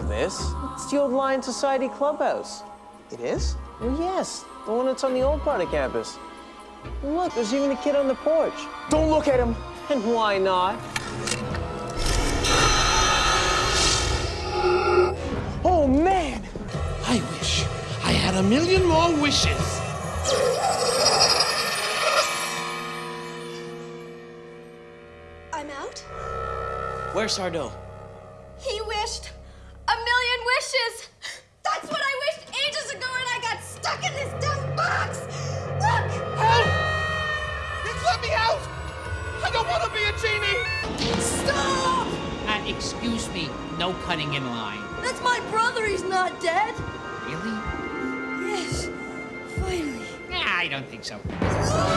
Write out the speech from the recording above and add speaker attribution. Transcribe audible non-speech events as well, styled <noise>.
Speaker 1: this. It's the old Lion Society clubhouse.
Speaker 2: It is?
Speaker 1: Well, yes, the one that's on the old part of campus. Look, there's even a kid on the porch.
Speaker 2: Don't look at him. <laughs>
Speaker 1: And why not?
Speaker 2: Oh, man.
Speaker 3: I wish I had a million more wishes.
Speaker 4: I'm out.
Speaker 1: Where's Sardo?
Speaker 4: He wished a million wishes. That's what I wished ages ago, and I got stuck in this dumb box. Look!
Speaker 3: Help! Please let me out! I don't want to be a genie!
Speaker 4: Stop!
Speaker 5: Uh, excuse me, no cutting in line.
Speaker 4: That's my brother. He's not dead.
Speaker 5: Really?
Speaker 4: Yes. Finally.
Speaker 5: Yeah, I don't think so.
Speaker 4: No!